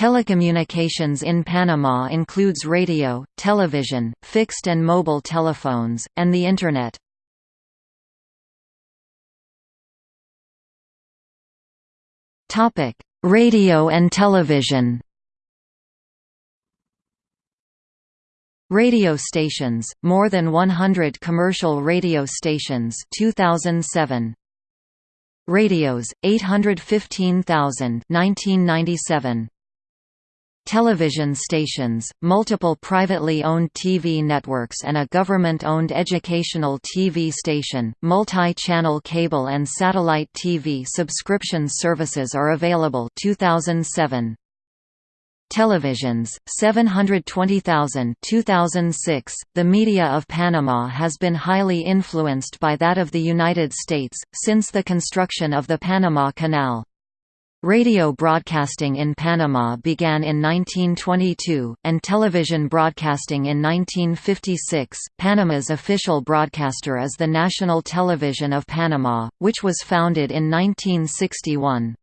Telecommunications in Panama includes radio, television, fixed and mobile telephones, and the Internet. Radio and television Radio stations, more than 100 commercial radio stations 2007. Radios, 815,000 1997. Television stations, multiple privately owned TV networks and a government-owned educational TV station, multi-channel cable and satellite TV subscription services are available. 2007 televisions 720,000 2006 The media of Panama has been highly influenced by that of the United States since the construction of the Panama Canal Radio broadcasting in Panama began in 1922, and television broadcasting in 1956. Panama's official broadcaster is the National Television of Panama, which was founded in 1961.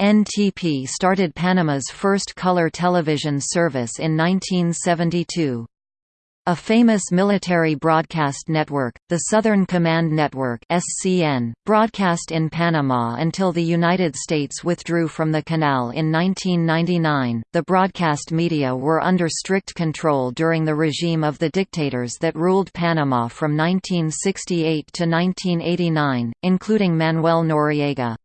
NTP started Panama's first color television service in 1972. A famous military broadcast network, the Southern Command Network (SCN), broadcast in Panama until the United States withdrew from the canal in 1999. The broadcast media were under strict control during the regime of the dictators that ruled Panama from 1968 to 1989, including Manuel Noriega.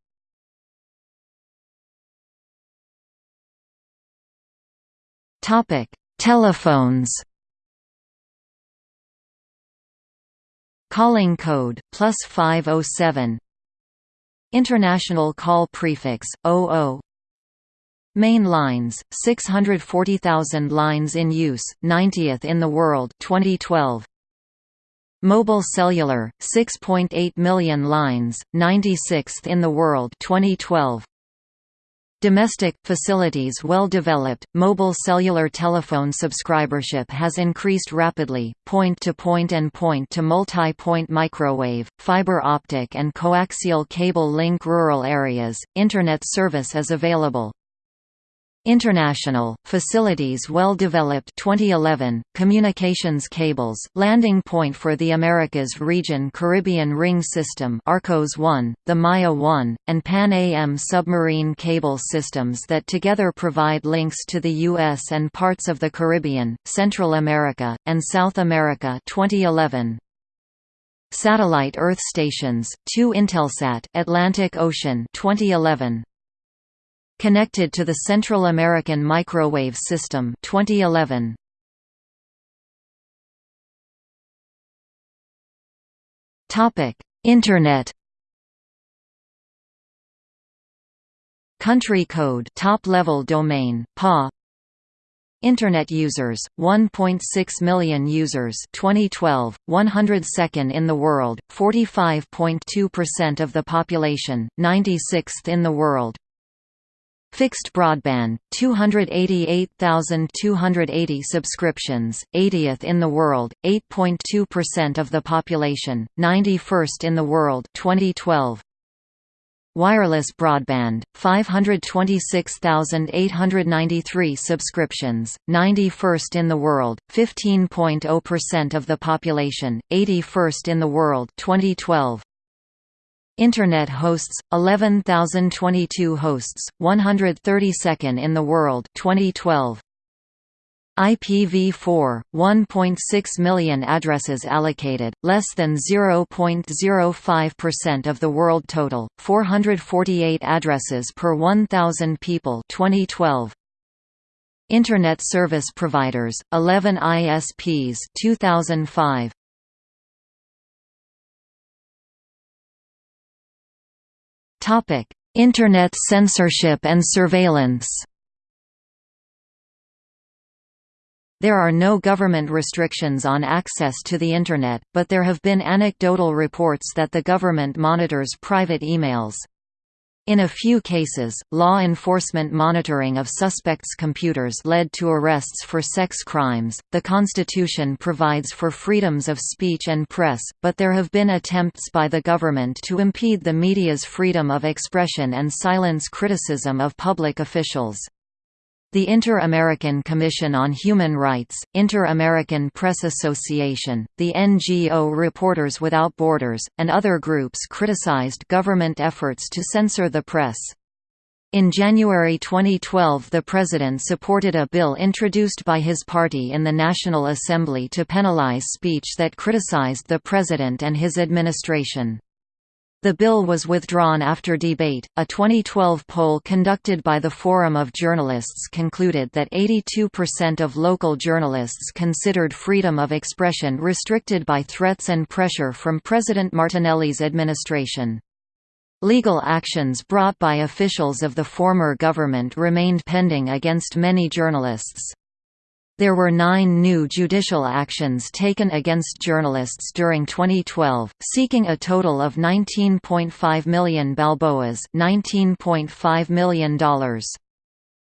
Topic: Telephones. Calling code plus 507. International call prefix 00. Main lines 640,000 lines in use, 90th in the world 2012. Mobile cellular 6.8 million lines, 96th in the world 2012. Domestic, facilities well developed, mobile cellular telephone subscribership has increased rapidly, point-to-point -point and point-to-multi-point microwave, fiber optic and coaxial cable link rural areas, Internet service is available. International, facilities well developed 2011, communications cables, landing point for the Americas region Caribbean Ring System Arcos 1, the Maya 1, and Pan-AM submarine cable systems that together provide links to the U.S. and parts of the Caribbean, Central America, and South America 2011. Satellite Earth stations, 2 Intelsat Atlantic Ocean 2011. Connected to the Central American Microwave System 2011. Topic: Internet. Country code top-level domain PA Internet users 1.6 million users 2012 102nd in the world 45.2% of the population 96th in the world Fixed broadband, 288,280 subscriptions, 80th in the world, 8.2% of the population, 91st in the world 2012. Wireless broadband, 526,893 subscriptions, 91st in the world, 15.0% of the population, 81st in the world 2012. Internet hosts 11022 hosts 132nd in the world 2012 IPv4 1.6 million addresses allocated less than 0.05% of the world total 448 addresses per 1000 people 2012 Internet service providers 11 ISPs 2005 Internet censorship and surveillance There are no government restrictions on access to the Internet, but there have been anecdotal reports that the government monitors private emails. In a few cases, law enforcement monitoring of suspects' computers led to arrests for sex crimes. The Constitution provides for freedoms of speech and press, but there have been attempts by the government to impede the media's freedom of expression and silence criticism of public officials. The Inter-American Commission on Human Rights, Inter-American Press Association, the NGO Reporters Without Borders, and other groups criticized government efforts to censor the press. In January 2012 the President supported a bill introduced by his party in the National Assembly to penalize speech that criticized the President and his administration. The bill was withdrawn after debate. A 2012 poll conducted by the Forum of Journalists concluded that 82% of local journalists considered freedom of expression restricted by threats and pressure from President Martinelli's administration. Legal actions brought by officials of the former government remained pending against many journalists. There were nine new judicial actions taken against journalists during 2012, seeking a total of 19.5 million balboas $19.5 million.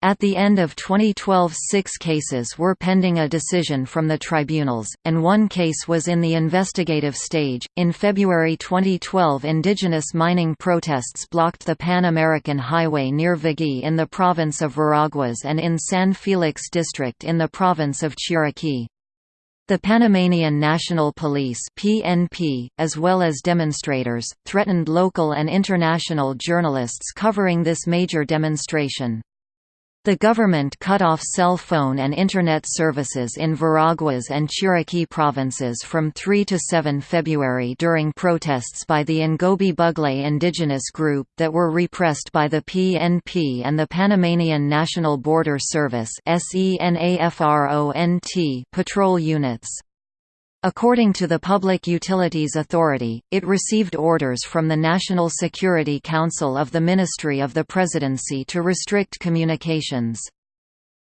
At the end of 2012 six cases were pending a decision from the tribunals, and one case was in the investigative stage. In February 2012 indigenous mining protests blocked the Pan American Highway near Veguí in the province of Veraguas and in San Felix district in the province of Chiriquí. The Panamanian National Police (PNP), as well as demonstrators, threatened local and international journalists covering this major demonstration. The government cut off cell phone and Internet services in Veraguas and Chiriquí provinces from 3 to 7 February during protests by the Ngobe Bugle indigenous group that were repressed by the PNP and the Panamanian National Border Service patrol units. According to the Public Utilities Authority, it received orders from the National Security Council of the Ministry of the Presidency to restrict communications.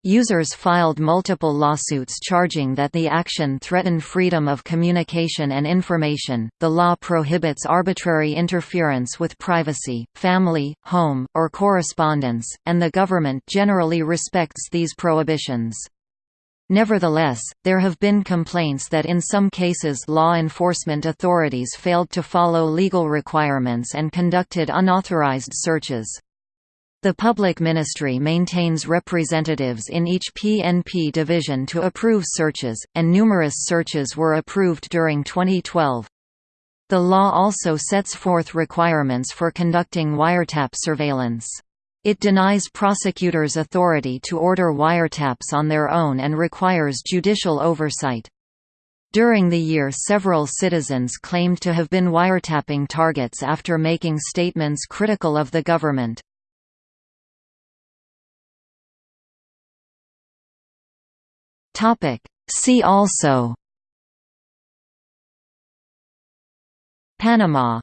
Users filed multiple lawsuits charging that the action threatened freedom of communication and information. The law prohibits arbitrary interference with privacy, family, home, or correspondence, and the government generally respects these prohibitions. Nevertheless, there have been complaints that in some cases law enforcement authorities failed to follow legal requirements and conducted unauthorized searches. The Public Ministry maintains representatives in each PNP division to approve searches, and numerous searches were approved during 2012. The law also sets forth requirements for conducting wiretap surveillance. It denies prosecutors authority to order wiretaps on their own and requires judicial oversight. During the year several citizens claimed to have been wiretapping targets after making statements critical of the government. See also Panama